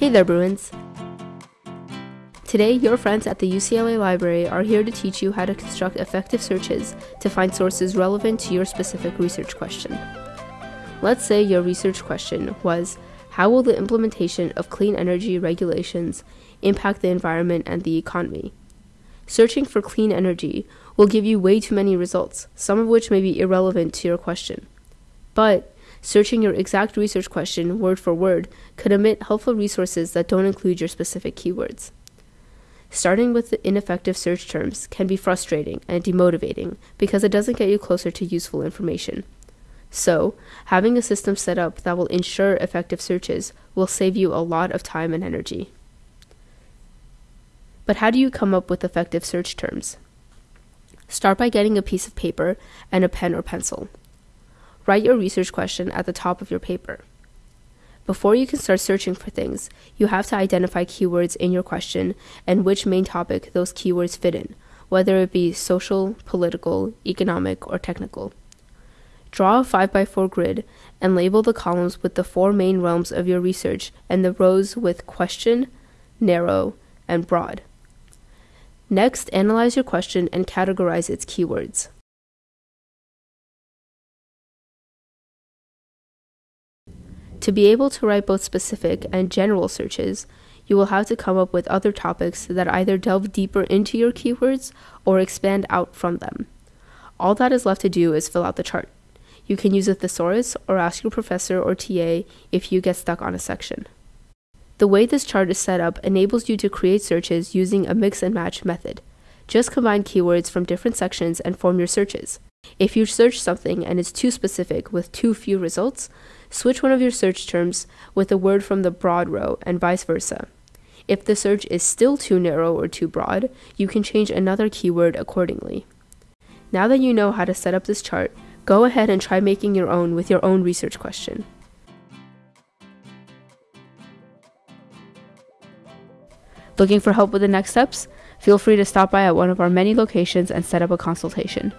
Hey there, Bruins! Today, your friends at the UCLA Library are here to teach you how to construct effective searches to find sources relevant to your specific research question. Let's say your research question was How will the implementation of clean energy regulations impact the environment and the economy? Searching for clean energy will give you way too many results, some of which may be irrelevant to your question. But Searching your exact research question word for word could omit helpful resources that don't include your specific keywords. Starting with the ineffective search terms can be frustrating and demotivating because it doesn't get you closer to useful information. So, having a system set up that will ensure effective searches will save you a lot of time and energy. But how do you come up with effective search terms? Start by getting a piece of paper and a pen or pencil. Write your research question at the top of your paper. Before you can start searching for things, you have to identify keywords in your question and which main topic those keywords fit in, whether it be social, political, economic, or technical. Draw a 5x4 grid and label the columns with the four main realms of your research and the rows with question, narrow, and broad. Next, analyze your question and categorize its keywords. To be able to write both specific and general searches, you will have to come up with other topics that either delve deeper into your keywords or expand out from them. All that is left to do is fill out the chart. You can use a thesaurus or ask your professor or TA if you get stuck on a section. The way this chart is set up enables you to create searches using a mix and match method. Just combine keywords from different sections and form your searches. If you search something and it's too specific with too few results, switch one of your search terms with a word from the broad row and vice versa. If the search is still too narrow or too broad, you can change another keyword accordingly. Now that you know how to set up this chart, go ahead and try making your own with your own research question. Looking for help with the next steps? Feel free to stop by at one of our many locations and set up a consultation.